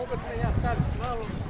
могут меня оставить на